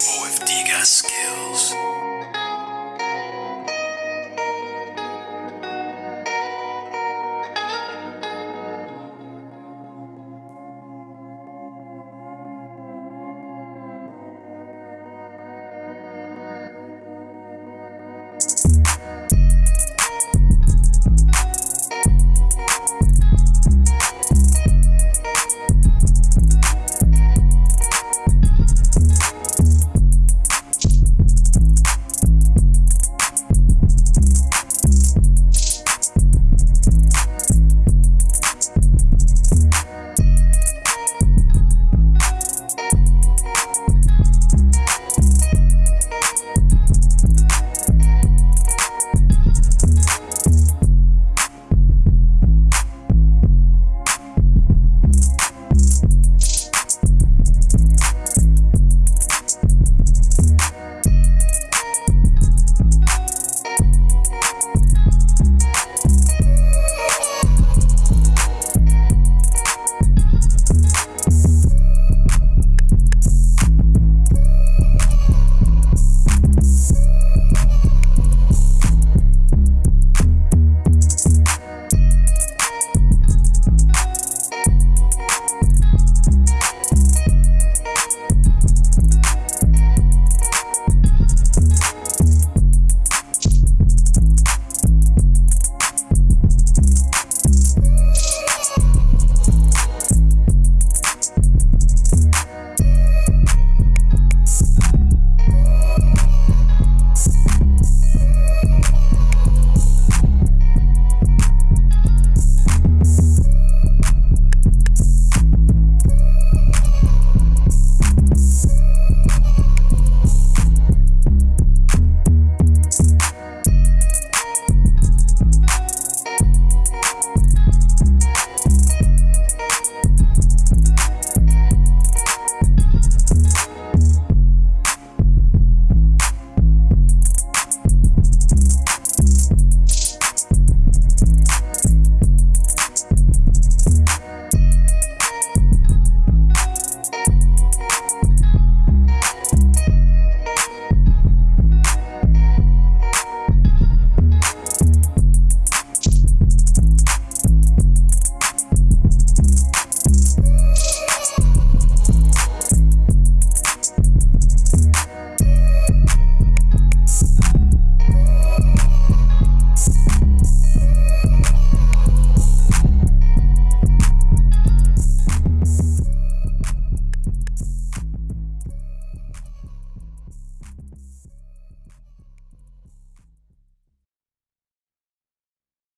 OFD got skills.